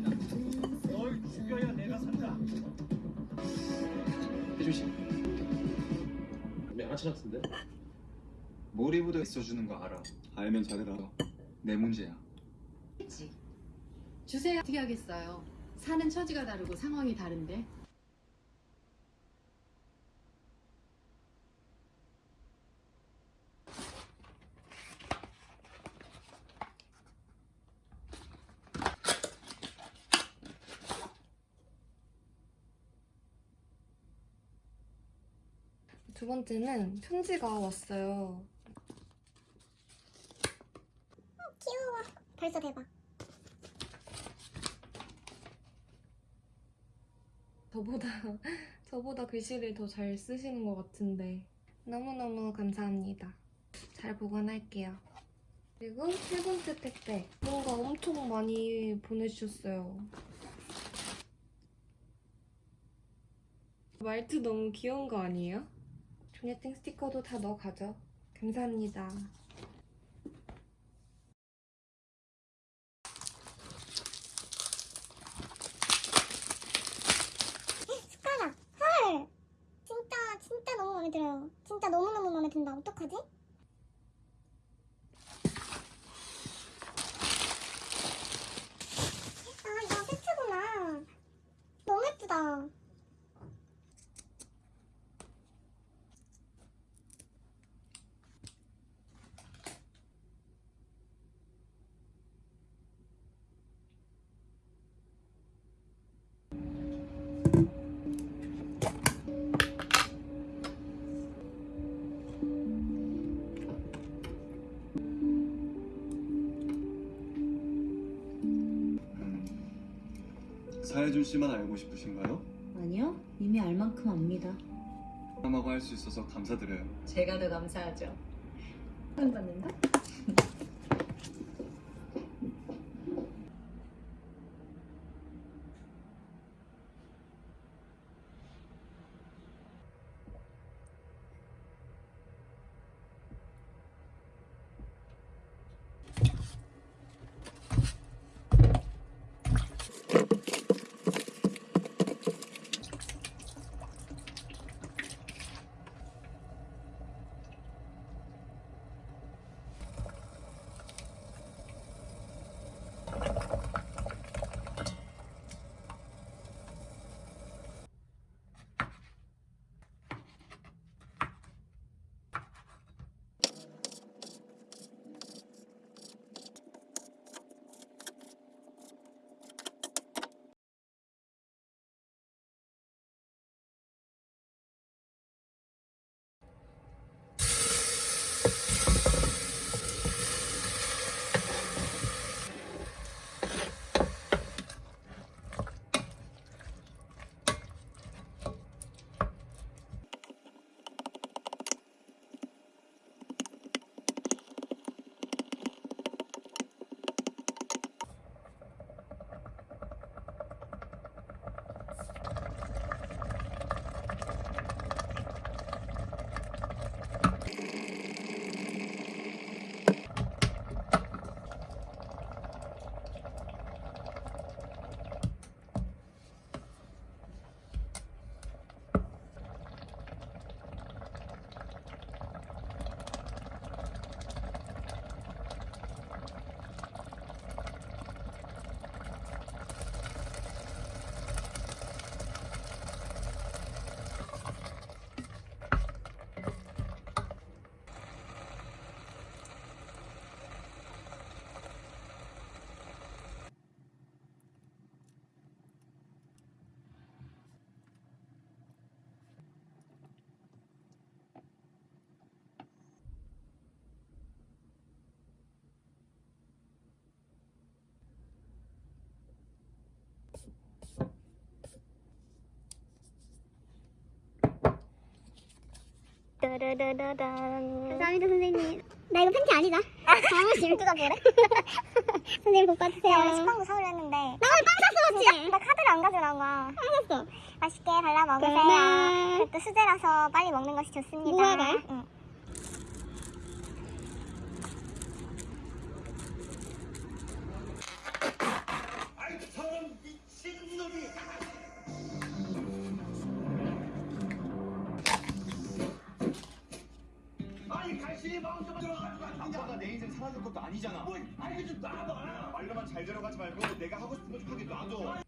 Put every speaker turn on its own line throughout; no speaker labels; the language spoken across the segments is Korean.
널 죽여야 내가 산다.
씨. 양아치 같은데? 머리 묻어 있어주는 거 알아. 알면 잘해라. 내 문제야.
했지. 주세요. 어떻게 하겠어요? 사는 처지가 다르고 상황이 다른데.
두 번째는 편지가 왔어요.
귀여워. 벌써 대박.
저보다 저보다 글씨를 더 잘 쓰시는 것 같은데 너무너무 감사합니다. 잘 보관할게요. 그리고 세 번째 택배 뭔가 엄청 많이 보내주셨어요. 말투 너무 귀여운 거 아니에요? 조녀땡 스티커도 다 넣어가죠. 감사합니다.
숟가락. 헐. 진짜 진짜 너무 마음에 들어요. 진짜 너무 너무 마음에 든다. 어떡하지? 아 이거 세트구나. 너무 예쁘다.
사혜준 씨만 알고 싶으신가요?
아니요, 이미 알 만큼 압니다.
사람하고 할 수 있어서 감사드려요.
제가 더 감사하죠. 받는다?
감사합니다 선생님. 나 이거 팬티 아니다. 너무 질투가 보래. 선생님 복 받으세요. 야, 오늘 식빵도 사오려 했는데. 나 오늘 빵 샀어 맞지? 나, 카드를 안 가져간 거야. 빵 샀어. 맛있게 발라 먹으세요. 그것도 수제라서 빨리 먹는 것이 좋습니다. 무화과요? 응.
것도 아니잖아. 뭐, 아니 좀 놔봐. 말로만 잘 들어가지 말고 내가 하고 싶은 거 좀 하게 놔둬.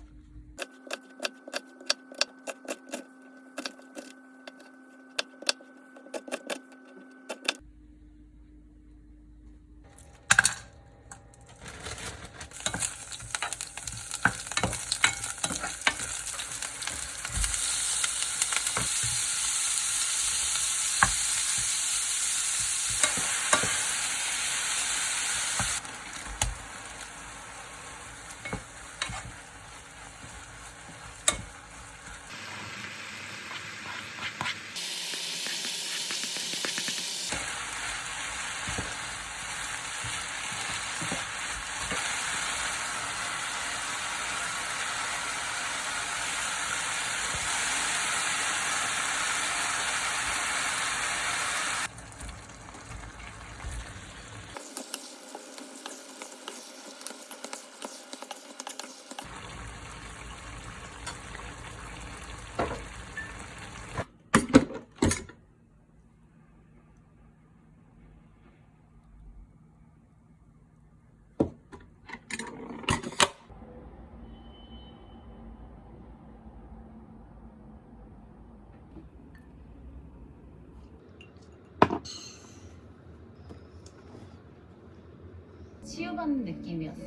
치유받는 느낌이었어.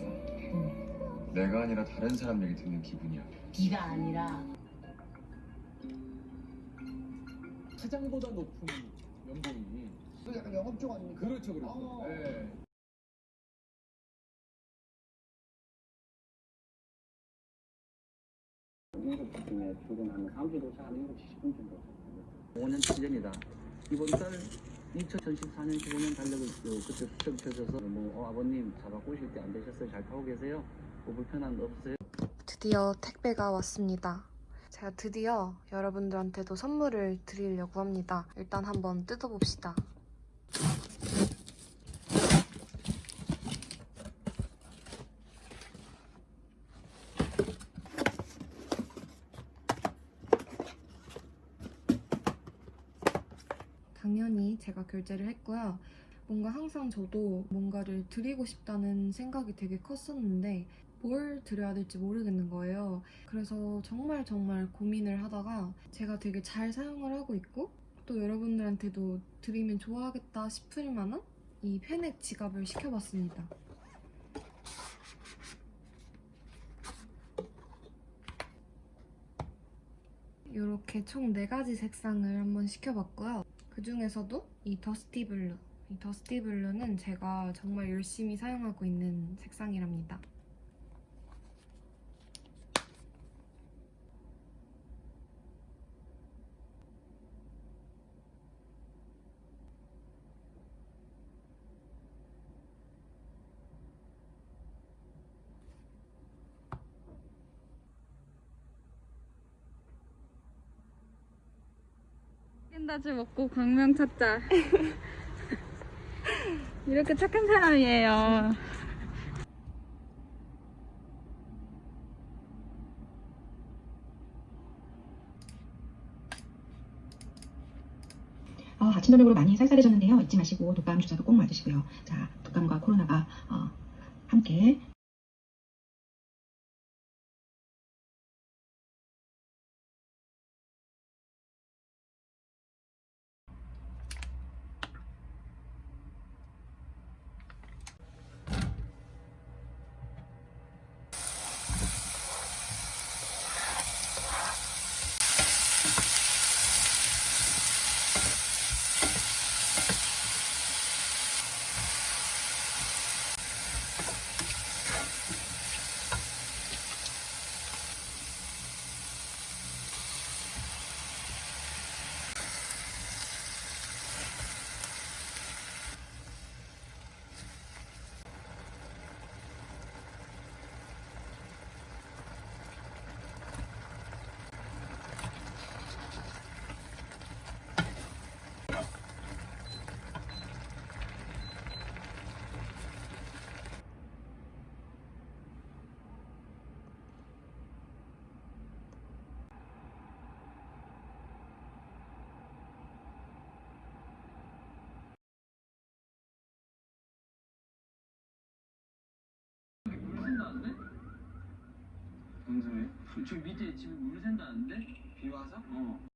내가 아니라 다른 사람 얘기 듣는 기분이야.
네가 아니라
사장보다 높은 연봉이
그 약간 영업 쪽 아닙니까?
그렇죠 그렇죠
어.
예.
일곱 시쯤에 출근하면 사무실 도착하면 7시 10분 정도 5년 7년이다 이번 달 2014년 15년 달력을 그, 그때 수정 펴져서 뭐 어, 아버님 차 바꾸실 때 안 되셨어요? 잘 타고 계세요? 뭐 불편한 거 없어요?
드디어 택배가 왔습니다. 제가 드디어 여러분들한테도 선물을 드리려고 합니다. 일단 한번 뜯어봅시다. 결제를 했고요. 뭔가 항상 저도 뭔가를 드리고 싶다는 생각이 되게 컸었는데 뭘 드려야 될지 모르겠는 거예요. 그래서 정말 정말 고민을 하다가 제가 되게 잘 사용을 하고 있고 또 여러분들한테도 드리면 좋아하겠다 싶을 만한 이 팬액 지갑을 시켜봤습니다. 이렇게 총 4가지 색상을 한번 시켜봤고요. 그 중에서도 이 dusty blue. 이 dusty blue는 제가 정말 열심히 사용하고 있는 색상이랍니다.
캔다즈 먹고 광명 찾자. 이렇게 착한 사람이에요.
어, 아침 저녁으로 많이 쌀쌀해졌는데요. 잊지 마시고 독감 주사도 꼭 맞으시고요. 자, 독감과 코로나가 어, 함께
물 샌다는데?
소리?
저 밑에 집에 물 샌다는데?
비 와서?
어.